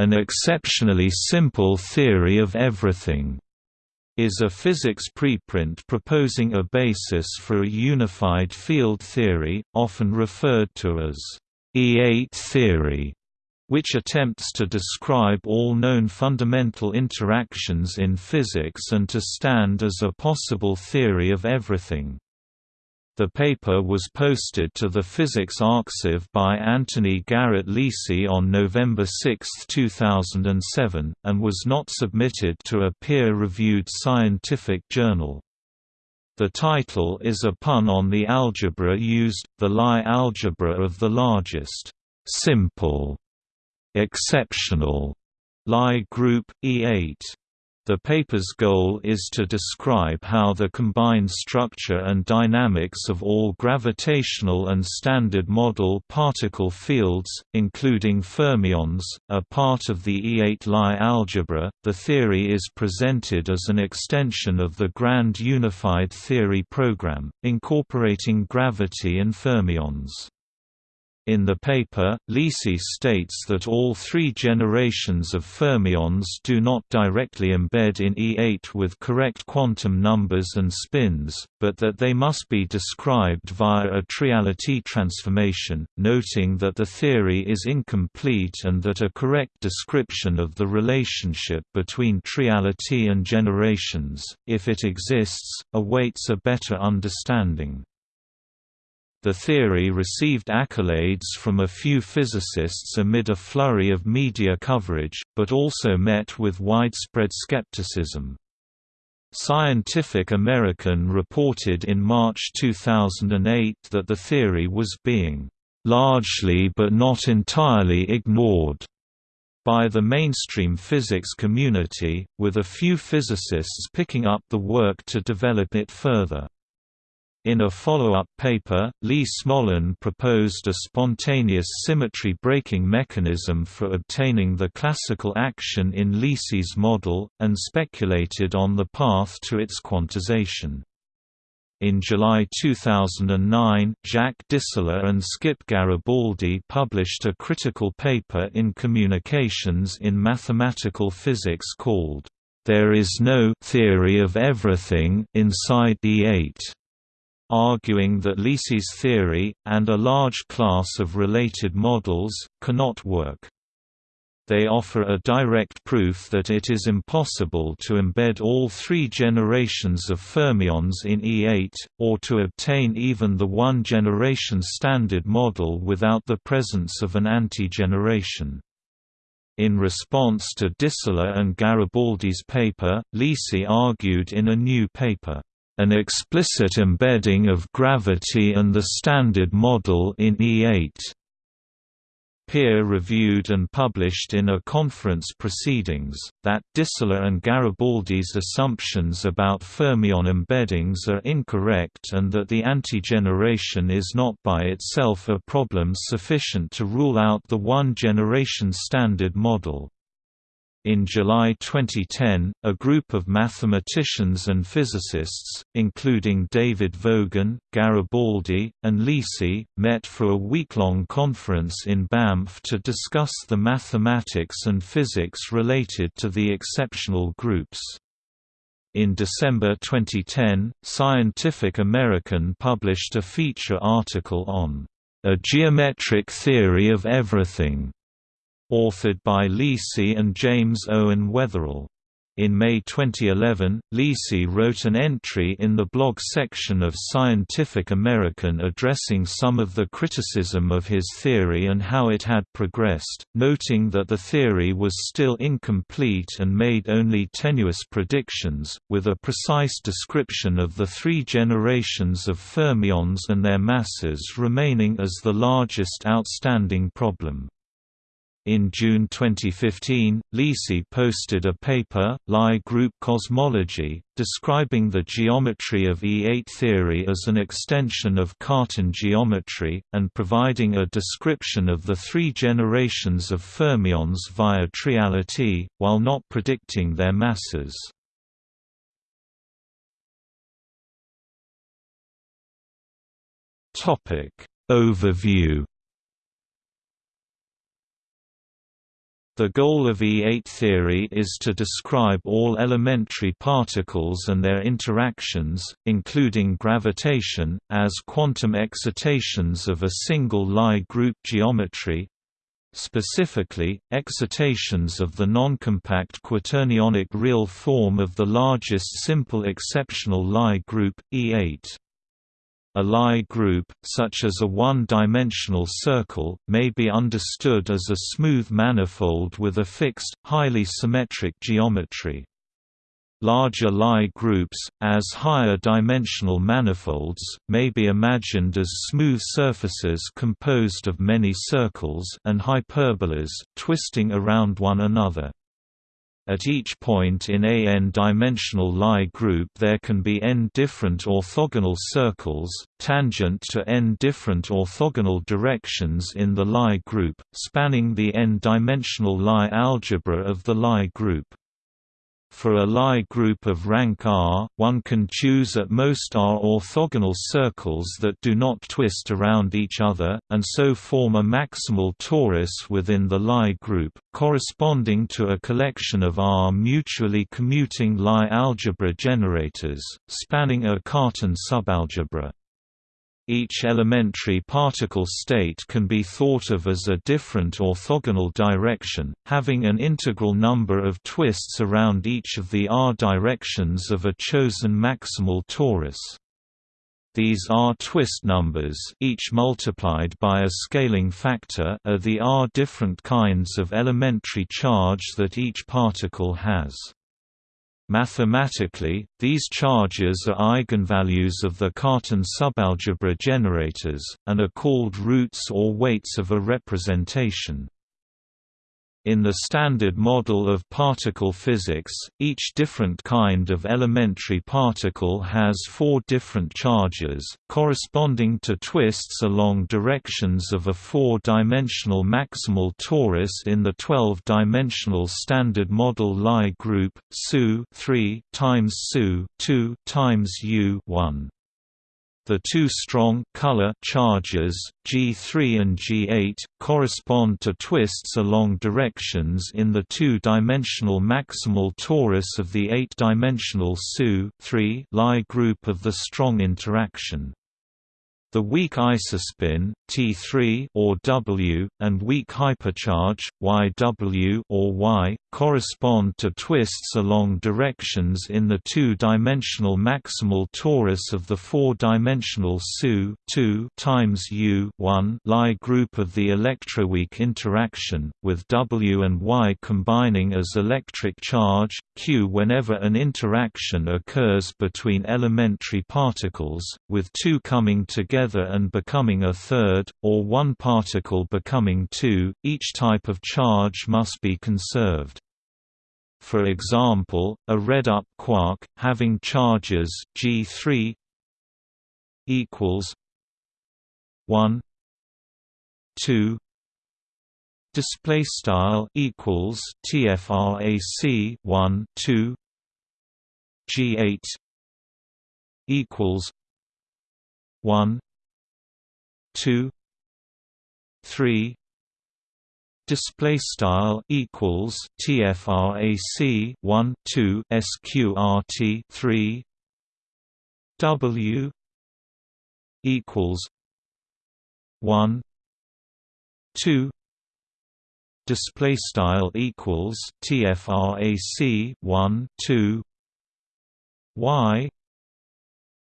An exceptionally simple theory of everything is a physics preprint proposing a basis for a unified field theory, often referred to as E8 theory, which attempts to describe all known fundamental interactions in physics and to stand as a possible theory of everything. The paper was posted to the Physics Arxiv by Anthony Garrett Lisi on November 6, 2007, and was not submitted to a peer-reviewed scientific journal. The title is a pun on the algebra used, the Lie algebra of the largest, simple, exceptional Lie group, E8. The paper's goal is to describe how the combined structure and dynamics of all gravitational and standard model particle fields, including fermions, are part of the E8 Lie algebra. The theory is presented as an extension of the Grand Unified Theory program, incorporating gravity and fermions. In the paper, Lisi states that all three generations of fermions do not directly embed in E8 with correct quantum numbers and spins, but that they must be described via a triality transformation, noting that the theory is incomplete and that a correct description of the relationship between triality and generations, if it exists, awaits a better understanding. The theory received accolades from a few physicists amid a flurry of media coverage, but also met with widespread skepticism. Scientific American reported in March 2008 that the theory was being largely but not entirely ignored by the mainstream physics community, with a few physicists picking up the work to develop it further. In a follow-up paper, Lee Smolin proposed a spontaneous symmetry breaking mechanism for obtaining the classical action in Lisi's model, and speculated on the path to its quantization. In July 2009, Jacques Distler and Skip Garibaldi published a critical paper in Communications in Mathematical Physics called, "...there is no theory of everything inside E8." Arguing that Lisi's theory, and a large class of related models, cannot work. They offer a direct proof that it is impossible to embed all three generations of fermions in E8, or to obtain even the one-generation standard model without the presence of an anti-generation. In response to Distler and Garibaldi's paper, Lisi argued in a new paper, an explicit embedding of gravity and the Standard Model in E8. Peer-reviewed and published in a conference proceedings, that Distler and Garibaldi's assumptions about fermion embeddings are incorrect and that the anti-generation is not by itself a problem sufficient to rule out the one-generation Standard Model. In July 2010, a group of mathematicians and physicists, including David Vogan, Garibaldi, and Lisi, met for a week-long conference in Banff to discuss the mathematics and physics related to the exceptional groups. In December 2010, Scientific American published a feature article on a geometric theory of everything authored by Lisi and James Owen Weatherall. In May 2011, Lisi wrote an entry in the blog section of Scientific American addressing some of the criticism of his theory and how it had progressed, noting that the theory was still incomplete and made only tenuous predictions, with a precise description of the three generations of fermions and their masses remaining as the largest outstanding problem. In June 2015, Lisi posted a paper, Lie Group Cosmology, describing the geometry of E8 theory as an extension of Cartan geometry, and providing a description of the three generations of fermions via triality, while not predicting their masses. Overview The goal of E8 theory is to describe all elementary particles and their interactions, including gravitation, as quantum excitations of a single Lie group geometry, specifically, excitations of the noncompact quaternionic real form of the largest simple exceptional Lie group, E8. A Lie group, such as a one-dimensional circle, may be understood as a smooth manifold with a fixed, highly symmetric geometry. Larger Lie groups, as higher dimensional manifolds, may be imagined as smooth surfaces composed of many circles and hyperbolas, twisting around one another. At each point in a n-dimensional Lie group there can be n different orthogonal circles, tangent to n different orthogonal directions in the Lie group, spanning the n-dimensional Lie algebra of the Lie group. For a Lie group of rank R, one can choose at most R orthogonal circles that do not twist around each other, and so form a maximal torus within the Lie group, corresponding to a collection of R mutually commuting Lie algebra generators, spanning a Cartan subalgebra. Each elementary particle state can be thought of as a different orthogonal direction, having an integral number of twists around each of the r directions of a chosen maximal torus. These r twist numbers each multiplied by a scaling factor are the r different kinds of elementary charge that each particle has. Mathematically, these charges are eigenvalues of the Cartan subalgebra generators, and are called roots or weights of a representation. In the Standard Model of particle physics, each different kind of elementary particle has four different charges, corresponding to twists along directions of a four-dimensional maximal torus in the 12-dimensional Standard Model Lie group, SU 3 times SU 2 times U 1. The two strong color charges, G3 and G8, correspond to twists along directions in the two-dimensional maximal torus of the eight-dimensional SU Lie group of the strong interaction. The weak isospin T3 or W and weak hypercharge YW or Y correspond to twists along directions in the two-dimensional maximal torus of the four-dimensional SU 2 times U 1 Lie group of the electroweak interaction, with W and Y combining as electric charge Q whenever an interaction occurs between elementary particles, with two coming together together and becoming a third, or one particle becoming two, each type of charge must be conserved. For example, a red-up quark, having charges G3 equals 1 2 display style equals tfrac 1 2 g8 equals 1 two three display style equals tfrac 1 2 sqrt 3 w equals 1 2 display style equals tfrac 1 2 y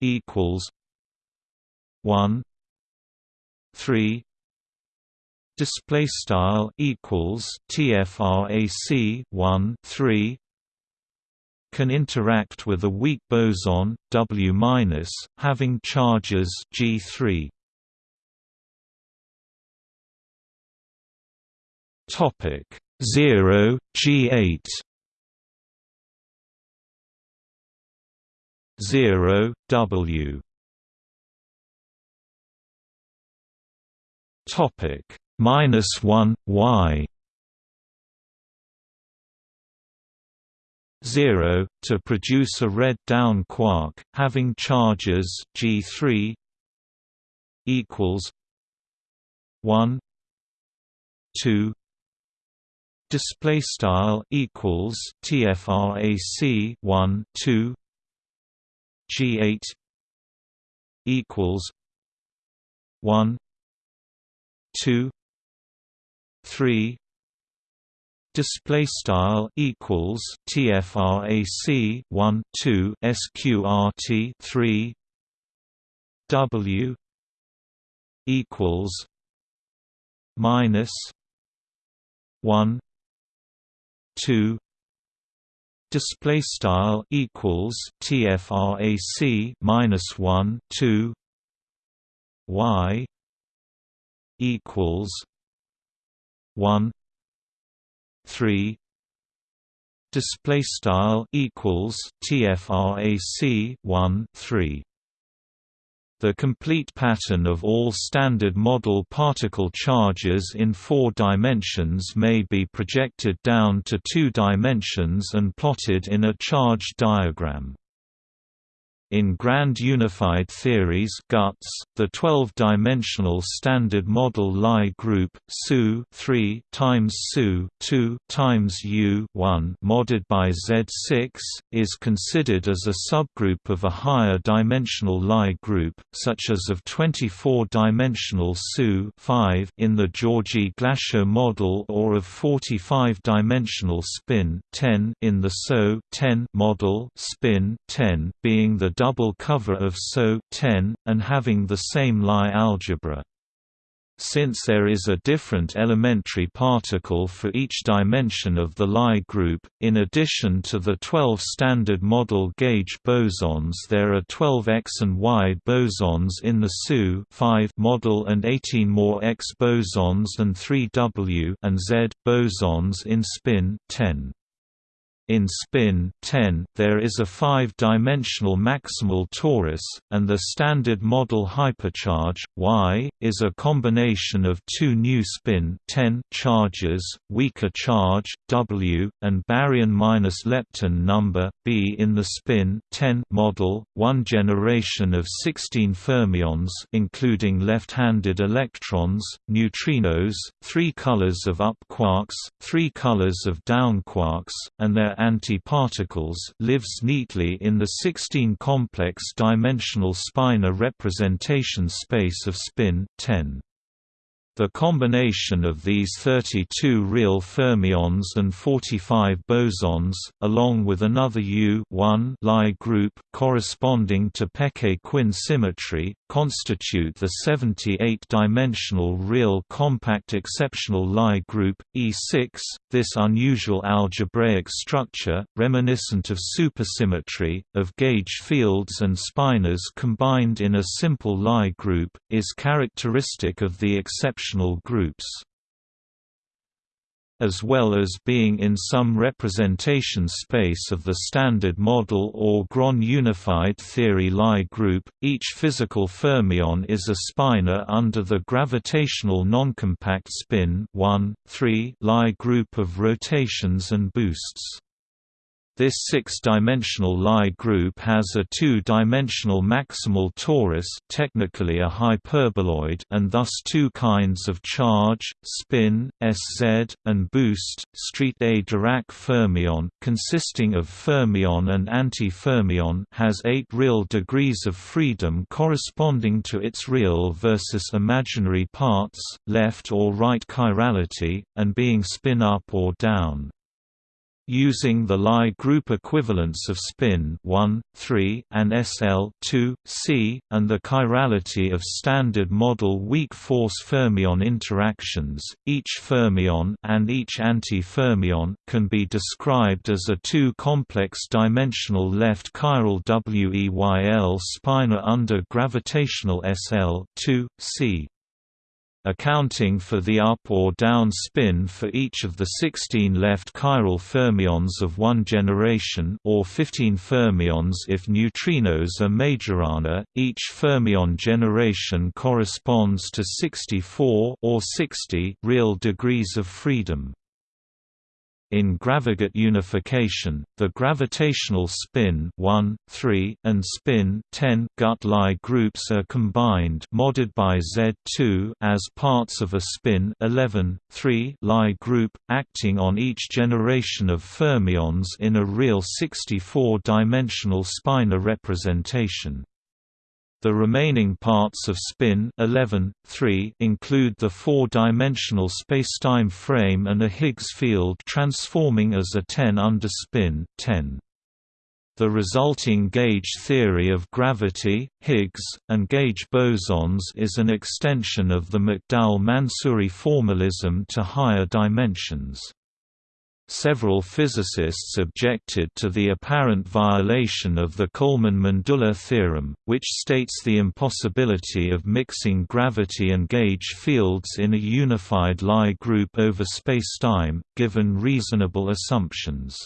equals 1 3 display style equals tfrac 1 3 can interact with a weak boson W- minus, having charges G3 topic 0 G8 0 W Topic. Minus one Y. Zero to produce a red down quark having charges G three equals one two display style equals tfrac 1 2 g8 equals 1 2 3 display style equals tfrac 1 2 sqrt 3 w equals minus 1 2 display style equals tfrac minus 1 2 y equals 1 3 display style equals tfrac 1 3 the complete pattern of all standard model particle charges in four dimensions may be projected down to two dimensions and plotted in a charge diagram. In Grand Unified Theories GUTS, the 12-dimensional standard model Lie group SU 3 times SU 2 times U 1 modded by Z6 is considered as a subgroup of a higher dimensional Lie group, such as of 24-dimensional SU 5 in the Georgi-Glashow model or of 45-dimensional spin 10 in the SO 10 model spin 10 being the double cover of SO 10, and having the same Lie algebra. Since there is a different elementary particle for each dimension of the Lie group, in addition to the 12 standard model gauge bosons there are 12 X and Y bosons in the SU 5 model and 18 more X bosons and 3 W and Z bosons in spin 10. In spin 10, there is a five-dimensional maximal torus, and the standard model hypercharge Y is a combination of two new spin 10 charges, weaker charge W, and baryon minus lepton number B in the spin 10 model. One generation of 16 fermions, including left-handed electrons, neutrinos, three colors of up quarks, three colors of down quarks, and their antiparticles lives neatly in the 16-complex dimensional spinor representation space of spin 10. The combination of these 32 real fermions and 45 bosons, along with another U Lie group corresponding to Peccei-Quinn symmetry, constitute the 78-dimensional real compact exceptional Lie group, E6. This unusual algebraic structure, reminiscent of supersymmetry, of gauge fields and spinors combined in a simple Lie group, is characteristic of the exceptional groups as well as being in some representation space of the Standard Model or Grand unified theory Lie group, each physical fermion is a spinor under the gravitational noncompact spin 1, 3 Lie group of rotations and boosts. This six-dimensional Lie group has a two-dimensional maximal torus technically a hyperboloid and thus two kinds of charge, spin, Sz, and boost street A. Dirac fermion consisting of fermion and anti-fermion has eight real degrees of freedom corresponding to its real versus imaginary parts, left or right chirality, and being spin up or down using the Lie group equivalence of spin 1, 3 and SL 2, C, and the chirality of standard model weak force fermion interactions, each fermion and each anti-fermion can be described as a two-complex dimensional left chiral WEYL spinor under gravitational SL 2, C accounting for the up or down spin for each of the 16 left chiral fermions of one generation or 15 fermions if neutrinos are Majorana. Each fermion generation corresponds to 64 or 60 real degrees of freedom. In graviGUT unification, the gravitational spin 1, 3, and spin 10 gut Lie groups are combined modded by Z2 as parts of a spin 11, 3 Lie group, acting on each generation of fermions in a real 64-dimensional spinor representation. The remaining parts of spin 11, 3 include the four-dimensional spacetime frame and a Higgs field transforming as a 10 under spin 10. The resulting gauge theory of gravity, Higgs, and gauge bosons is an extension of the McDowell-Mansouri formalism to higher dimensions. Several physicists objected to the apparent violation of the Coleman-Mandula theorem, which states the impossibility of mixing gravity and gauge fields in a unified Lie group over spacetime, given reasonable assumptions.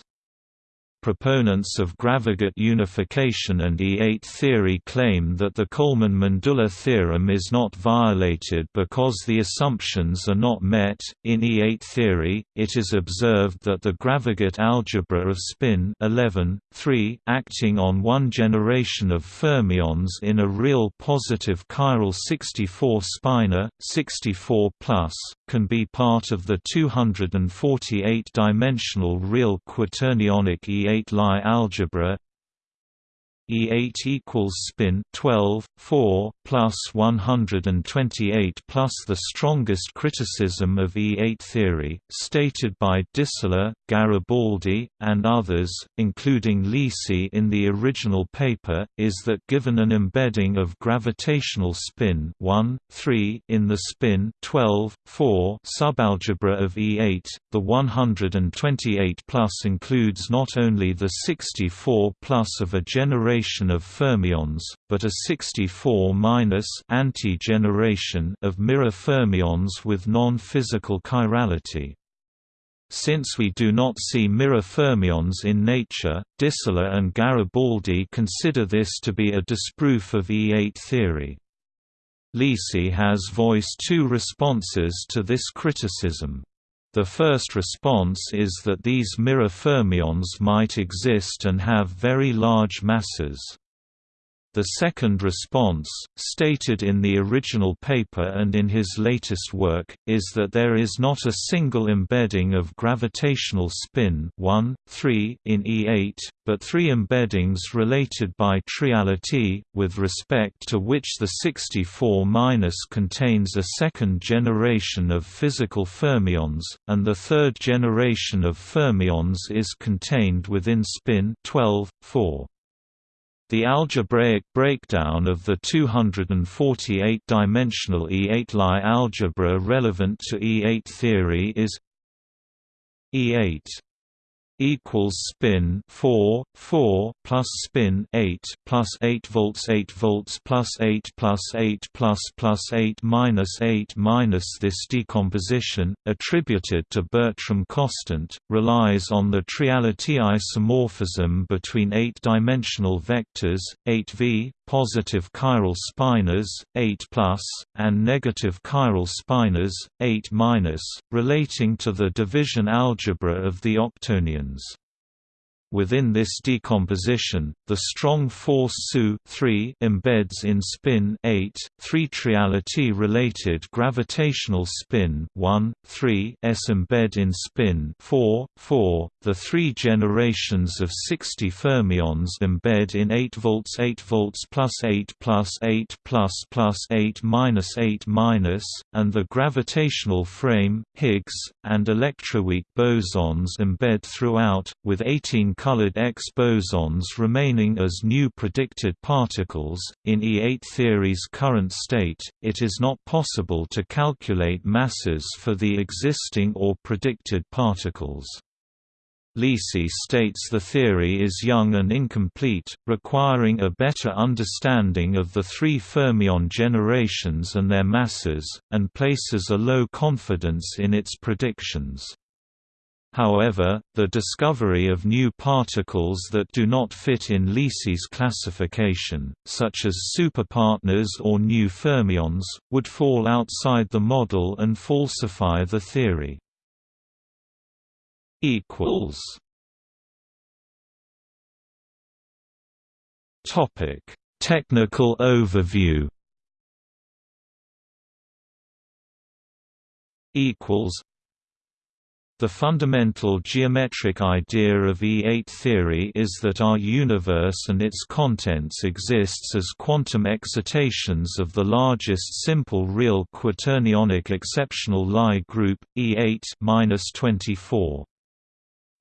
Proponents of graviGUT unification and E8 theory claim that the Coleman-Mandula theorem is not violated because the assumptions are not met. In E8 theory, it is observed that the graviGUT algebra of spin 11, 3 acting on one generation of fermions in a real positive chiral 64 spinor 64 plus, can be part of the 248-dimensional real quaternionic E8 8 Lie algebra E8 equals spin 12 4 plus 128 plus the strongest criticism of E8 theory, stated by Distler, Garibaldi, and others, including Lisi in the original paper, is that given an embedding of gravitational spin 1 3 in the spin 12 4 subalgebra of E8, the 128 plus includes not only the 64 plus of a generation generation of fermions, but a 64 anti-generation of mirror fermions with non-physical chirality. Since we do not see mirror fermions in nature, Distler and Garibaldi consider this to be a disproof of E8 theory. Lisi has voiced two responses to this criticism. The first response is that these mirror fermions might exist and have very large masses. The second response, stated in the original paper and in his latest work, is that there is not a single embedding of gravitational spin 1, 3 in E8, but three embeddings related by triality, with respect to which the 64- contains a second generation of physical fermions, and the third generation of fermions is contained within spin 12, 4. The algebraic breakdown of the 248-dimensional E8 Lie algebra relevant to E8 theory is E8 equals spin 4 4 plus spin 8 plus 8 volts 8 volts plus 8 plus 8 plus plus 8 minus 8 minus this decomposition attributed to Bertram Kostant relies on the triality isomorphism between eight-dimensional vectors 8v positive chiral spinors 8 and negative chiral spinors 8 minus relating to the division algebra of the octonions. Within this decomposition, the strong force SU embeds in spin 8, 3 triality-related gravitational spin 1, 3 s embed in spin 4, 4. The three generations of 60 fermions embed in 8 volts 8 volts plus 8 plus 8 plus plus 8 minus 8 minus, and the gravitational frame, Higgs, and electroweak bosons embed throughout, with 18 colored X bosons remaining as new predicted particles. In E8 theory's current state, it is not possible to calculate masses for the existing or predicted particles. Lisi states the theory is young and incomplete, requiring a better understanding of the three fermion generations and their masses, and places a low confidence in its predictions. However, the discovery of new particles that do not fit in Lisi's classification, such as superpartners or new fermions, would fall outside the model and falsify the theory. Topic. Technical overview. Equals the fundamental geometric idea of E8 theory is that our universe and its contents exists as quantum excitations of the largest simple real quaternionic exceptional Lie group, E8-24.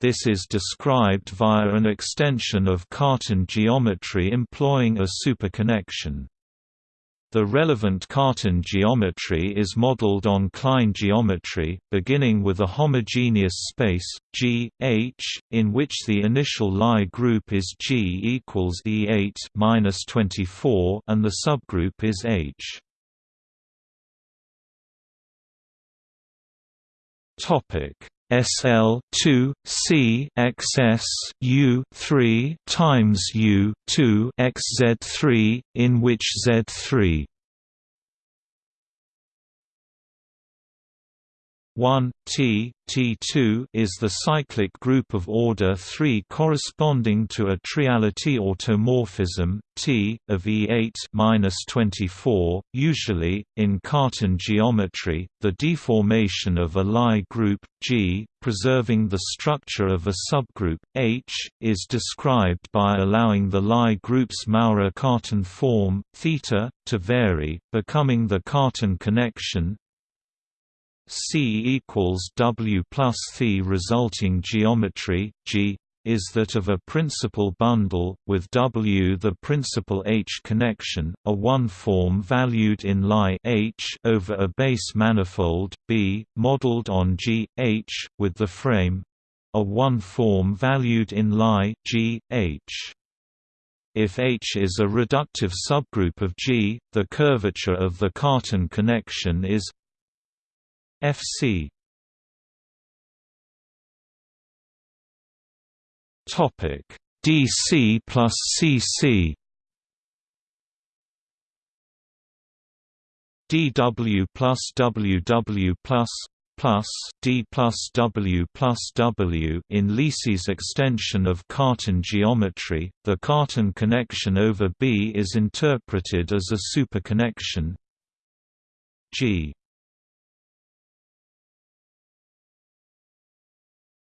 This is described via an extension of Cartan geometry employing a superconnection. The relevant Cartan geometry is modeled on Klein geometry, beginning with a homogeneous space, G, H, in which the initial Lie group is G equals E8 24 and the subgroup is H. Topic. SL 2 C XS U 3 times U 2 XZ 3 in which Z 3 1 T T2 is the cyclic group of order 3 corresponding to a triality automorphism T of E8-24. Usually, in Cartan geometry, the deformation of a Lie group G, preserving the structure of a subgroup H, is described by allowing the Lie group's Maurer-Cartan form theta to vary, becoming the Cartan connection C equals W plus Phi resulting geometry, G, is that of a principal bundle, with W the principal H connection, a one-form valued in Lie H over a base manifold, B, modeled on G, H, with the frame a one-form valued in Lie G, H. If H is a reductive subgroup of G, the curvature of the Cartan connection is FC Topic. DC plus CC DW plus WW plus plus D plus W plus W in Lisi's extension of Cartan geometry, the Cartan connection over B is interpreted as a superconnection. G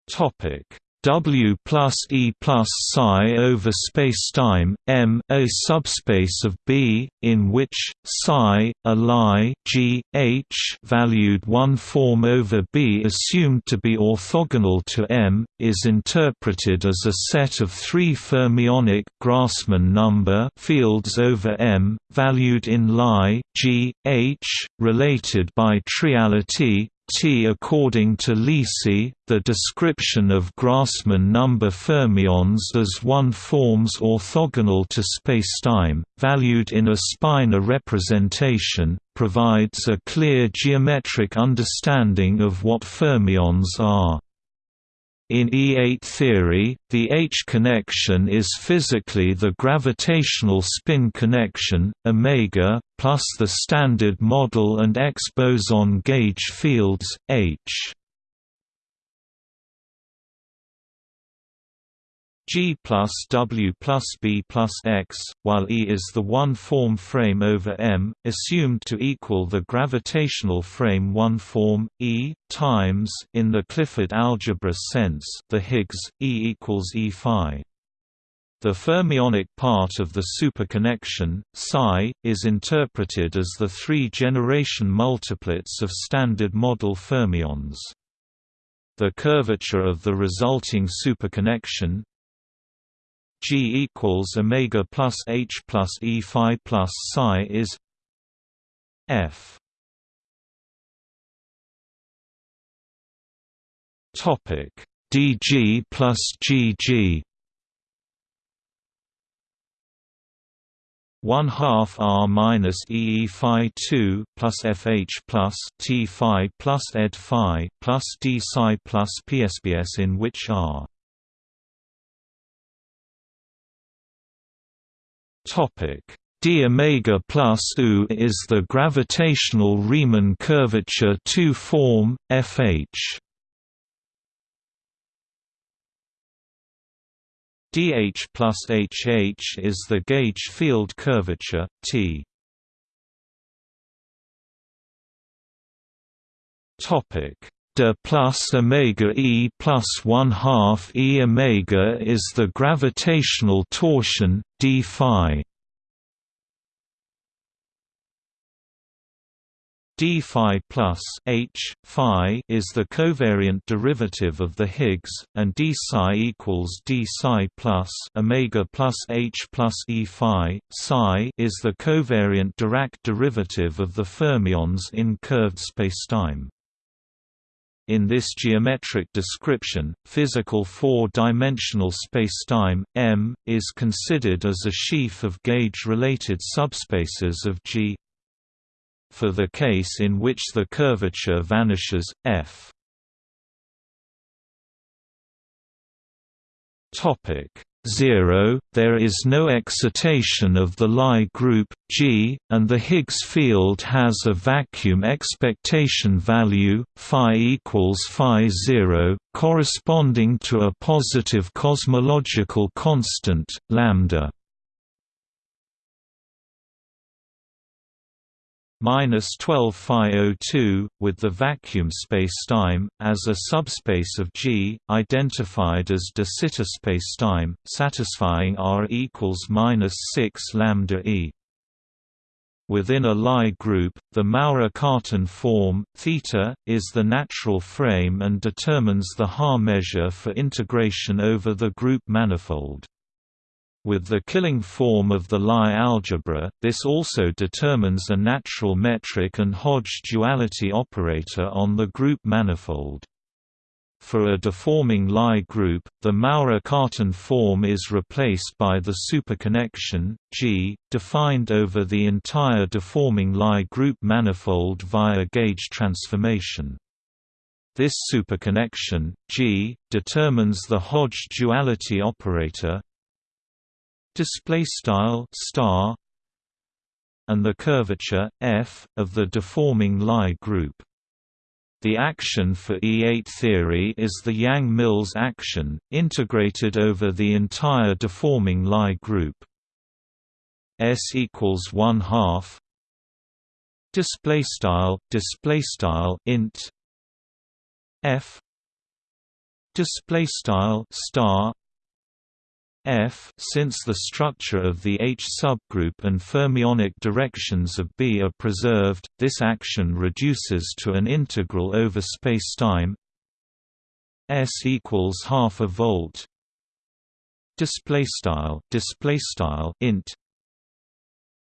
Topic. W plus E plus psi over spacetime M, a subspace of B, in which psi, a Lie G, H valued one form over B assumed to be orthogonal to M, is interpreted as a set of three fermionic Grassmann number fields over M, valued in Lie G, H, related by triality, T according to Lisi, the description of Grassmann number fermions as one forms orthogonal to spacetime, valued in a spinor representation, provides a clear geometric understanding of what fermions are. In E8 theory, the H connection is physically the gravitational spin connection, omega, plus the standard model and X boson gauge fields, H. G plus W plus B plus X, while E is the one-form frame over M, assumed to equal the gravitational frame one-form, E, times in the Clifford algebra sense the Higgs, E equals E phi. The fermionic part of the superconnection, psi, is interpreted as the three-generation multiplets of standard model fermions. The curvature of the resulting superconnection, G equals omega plus H plus E phi plus psi is F. Topic DG plus GG. One half R minus E phi two plus FH plus T phi plus Ed phi plus D psi plus PSBS in which R Topic: d omega plus U is the gravitational Riemann curvature 2 form FH. dH plus HH is the gauge field curvature T. Topic: de plus omega e plus one half e omega is the gravitational torsion d phi. d phi plus h phi is the covariant derivative of the Higgs, and d psi equals d psi plus omega plus h plus e phi. Psi is the covariant Dirac derivative of the fermions in curved spacetime. In this geometric description, physical four-dimensional spacetime, M, is considered as a sheaf of gauge-related subspaces of G. For the case in which the curvature vanishes, f. Topic 0, there is no excitation of the Lie group, G, and the Higgs field has a vacuum expectation value, phi equals phi 0, corresponding to a positive cosmological constant, lambda. Minus 12 phi 02 with the vacuum spacetime as a subspace of G identified as de Sitter spacetime satisfying R equals minus 6 lambda e Within a Lie group, the Maurer-Cartan form theta is the natural frame and determines the Haar measure for integration over the group manifold. With the killing form of the Lie algebra, this also determines a natural metric and Hodge duality operator on the group manifold. For a deforming Lie group, the Maurer-Cartan form is replaced by the superconnection, G, defined over the entire deforming Lie group manifold via gauge transformation. This superconnection, G, determines the Hodge duality operator, display style star and the curvature f of the deforming Lie group. The action for E8 theory is the Yang-Mills action, integrated over the entire deforming Lie group. S equals one half. Display style, display style int f. Display style star F since the structure of the H subgroup and fermionic directions of B are preserved, this action reduces to an integral over spacetime S equals half a volt display style display style int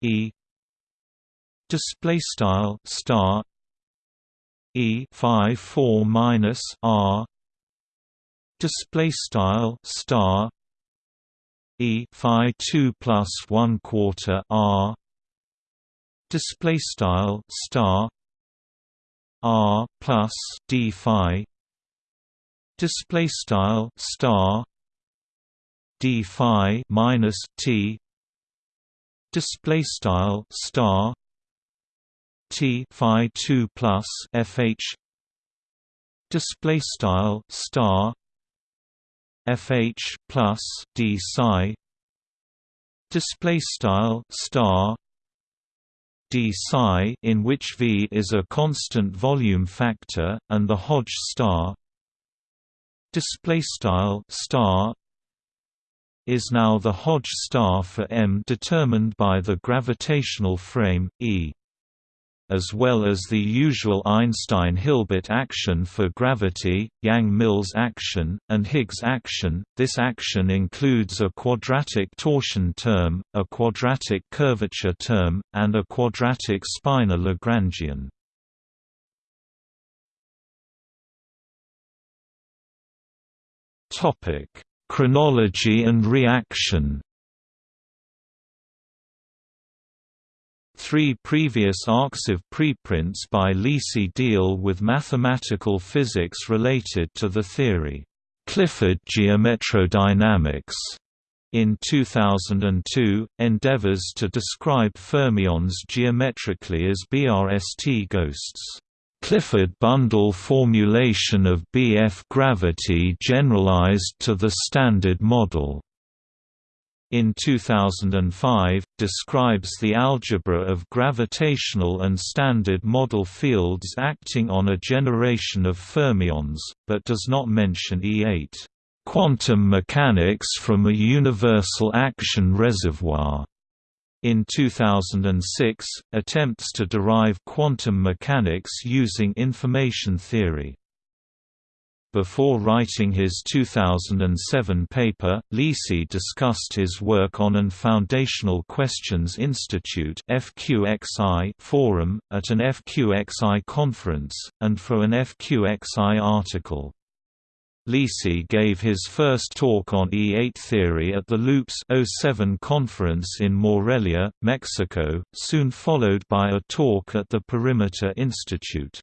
E display style star E phi 4 minus R display style star E phi 2 plus 1 quarter R. Display style star. R plus D phi. Display style star. D phi minus T. Display style star. T phi 2 plus FH display style star fh plus d psi display style star d psi in which v is a constant volume factor and the Hodge star display style star is now the Hodge star for m determined by the gravitational frame e as well as the usual Einstein-Hilbert action for gravity, Yang-Mills action, and Higgs action. This action includes a quadratic torsion term, a quadratic curvature term, and a quadratic spinor Lagrangian. Topic: Chronology and reaction. Three previous ArXiv preprints by Lisi deal with mathematical physics related to the theory, Clifford geometrodynamics. In 2002, endeavors to describe fermions geometrically as BRST ghosts. Clifford bundle formulation of BF gravity generalized to the Standard Model in 2005, describes the algebra of gravitational and standard model fields acting on a generation of fermions, but does not mention E8 quantum mechanics from a universal action reservoir. In 2006, attempts to derive quantum mechanics using information theory before writing his 2007 paper, Lisi discussed his work on an Foundational Questions Institute forum, at an FQXI conference, and for an FQXI article. Lisi gave his first talk on E8 theory at the Loops 07 conference in Morelia, Mexico, soon followed by a talk at the Perimeter Institute.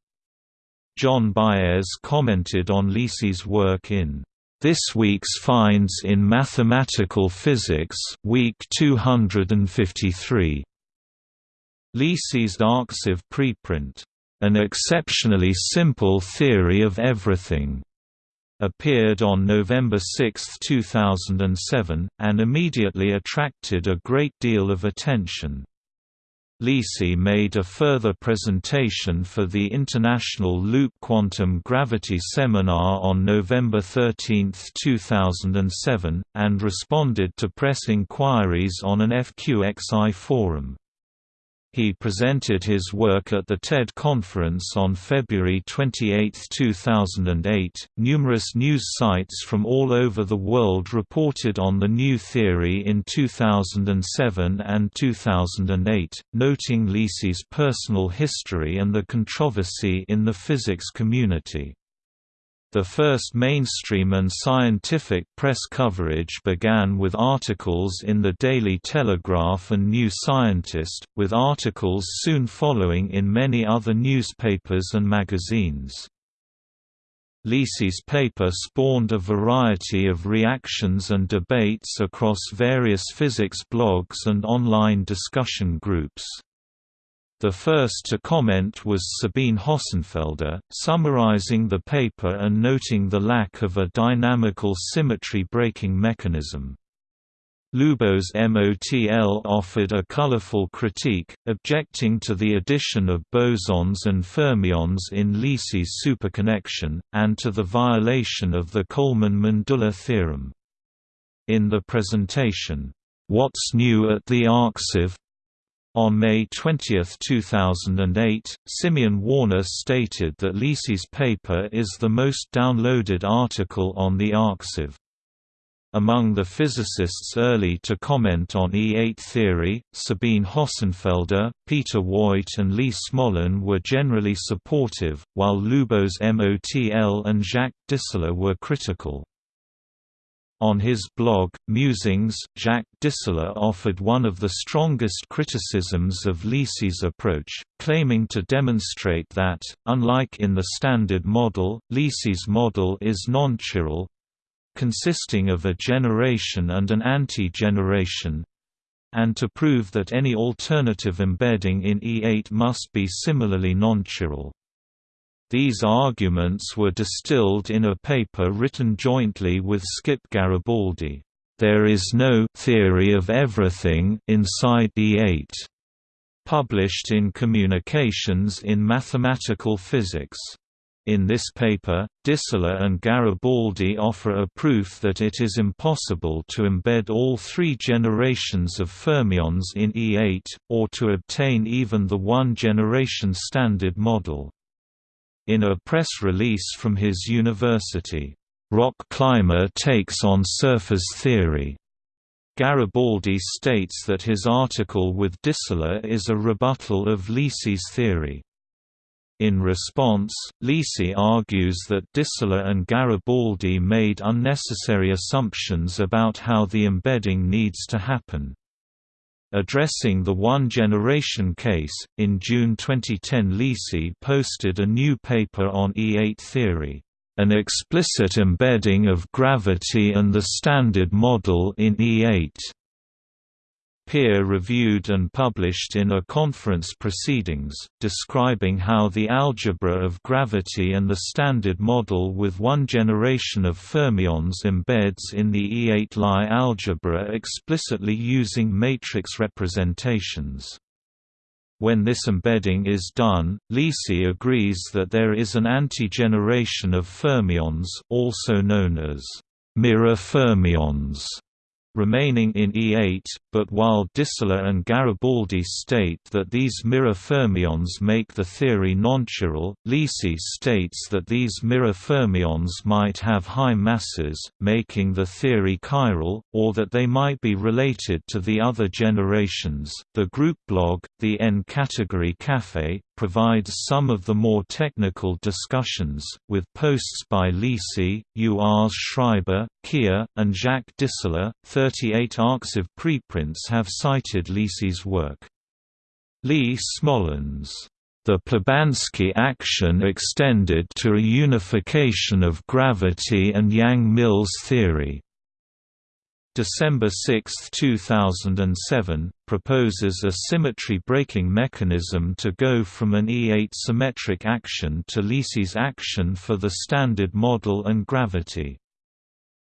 John Baez commented on Lisi's work in This Week's Finds in Mathematical Physics week 253. Lisi's Arxiv preprint, An Exceptionally Simple Theory of Everything, appeared on November 6, 2007, and immediately attracted a great deal of attention. Lisi made a further presentation for the International Loop Quantum Gravity Seminar on November 13, 2007, and responded to press inquiries on an FQXI forum. He presented his work at the TED conference on February 28, 2008. Numerous news sites from all over the world reported on the new theory in 2007 and 2008, noting Lisi's personal history and the controversy in the physics community. The first mainstream and scientific press coverage began with articles in the Daily Telegraph and New Scientist, with articles soon following in many other newspapers and magazines. Lisi's paper spawned a variety of reactions and debates across various physics blogs and online discussion groups. The first to comment was Sabine Hossenfelder, summarizing the paper and noting the lack of a dynamical symmetry breaking mechanism. Lubos Motl offered a colorful critique, objecting to the addition of bosons and fermions in Lisi's superconnection, and to the violation of the Coleman-Mandula theorem. In the presentation, What's New at the Arxiv? On May 20, 2008, Simeon Warner stated that Lisi's paper is the most downloaded article on the Arxiv. Among the physicists early to comment on E8 theory, Sabine Hossenfelder, Peter Woit and Lee Smolin were generally supportive, while Lubos Motl and Jacques Distler were critical. On his blog, Musings, Jacques Distler offered one of the strongest criticisms of Lisi's approach, claiming to demonstrate that, unlike in the Standard Model, Lisi's model is non-chiral, consisting of a generation and an anti-generation, and to prove that any alternative embedding in E8 must be similarly non-chiral. These arguments were distilled in a paper written jointly with Skip Garibaldi, "'There is no theory of everything inside E8' published in Communications in Mathematical Physics. In this paper, Distler and Garibaldi offer a proof that it is impossible to embed all three generations of fermions in E8, or to obtain even the one-generation standard model. In a press release from his university, "'Rock Climber takes on surface theory' Garibaldi states that his article with Distler is a rebuttal of Lisi's theory. In response, Lisi argues that Distler and Garibaldi made unnecessary assumptions about how the embedding needs to happen. Addressing the one-generation case, in June 2010 Lisi posted a new paper on E8 theory, "...an explicit embedding of gravity and the Standard Model in E8." Peer-reviewed and published in a conference proceedings, describing how the algebra of gravity and the standard model with one generation of fermions embeds in the E8 Lie algebra explicitly using matrix representations. When this embedding is done, Lisi agrees that there is an anti-generation of fermions also known as mirror fermions remaining in E8, but while Distler and Garibaldi state that these mirror fermions make the theory nonchiral, Lisi states that these mirror fermions might have high masses, making the theory chiral, or that they might be related to the other generations. The group blog, the N-category Café, provides some of the more technical discussions, with posts by Lisi, Urs Schreiber, Kea, and Jacques Distler. 38 arXiv preprints have cited Lisi's work. Lee Smolin's, "...the Plebanski action extended to a unification of gravity and Yang-Mills theory." December 6, 2007, proposes a symmetry-breaking mechanism to go from an E8 symmetric action to Lisi's action for the Standard Model and gravity.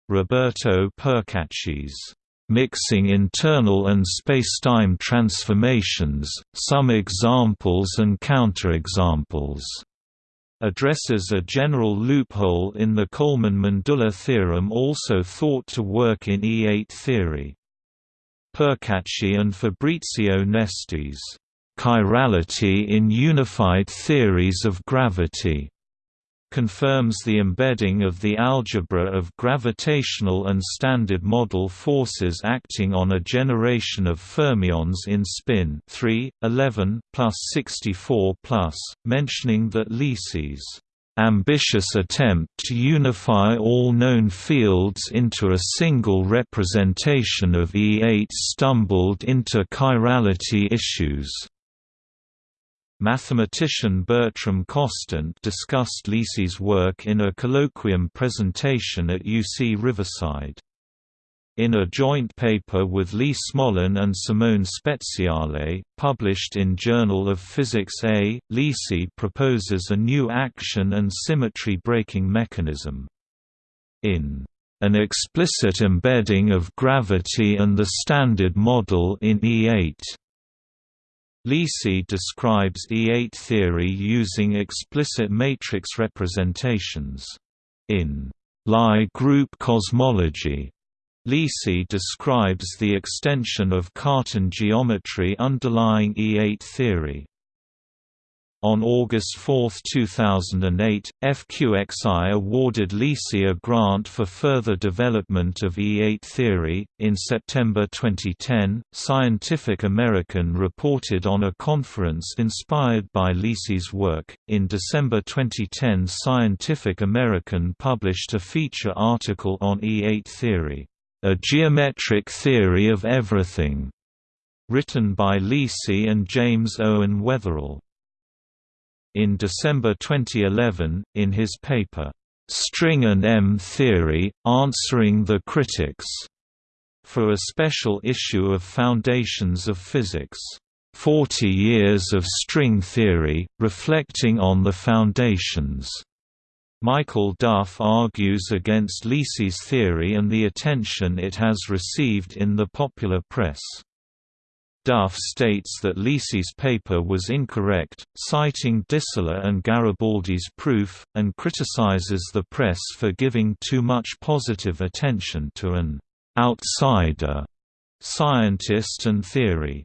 Roberto Percacci's mixing internal and spacetime transformations, some examples and counterexamples addresses a general loophole in the Coleman-Mandula theorem also thought to work in E8 theory. Percacci and Fabrizio Nesti's chirality in unified theories of gravity confirms the embedding of the algebra of gravitational and standard model forces acting on a generation of fermions in spin 3, 11 plus 64 plus, mentioning that Lisi's ambitious attempt to unify all known fields into a single representation of E8 stumbled into chirality issues. Mathematician Bertram Kostant discussed Lisi's work in a colloquium presentation at UC Riverside. In a joint paper with Lee Smolin and Simone Speziale, published in Journal of Physics A, Lisi proposes a new action and symmetry breaking mechanism. In an explicit embedding of gravity and the Standard Model in E8 Lisi describes E8 theory using explicit matrix representations. In Lie group cosmology, Lisi describes the extension of Cartan geometry underlying E8 theory. On August 4, 2008, FQXI awarded Lisi a grant for further development of E8 theory. In September 2010, Scientific American reported on a conference inspired by Lisi's work. In December 2010, Scientific American published a feature article on E8 theory, A Geometric Theory of Everything, written by Lisi and James Owen Weatherall. In December 2011, in his paper, "'String and M Theory, Answering the Critics' for a special issue of Foundations of Physics, 40 Years of String Theory, Reflecting on the Foundations. Michael Duff argues against Lisi's theory and the attention it has received in the popular press. Duff states that Lisi's paper was incorrect, citing Distler and Garibaldi's proof, and criticizes the press for giving too much positive attention to an «outsider» scientist and theory.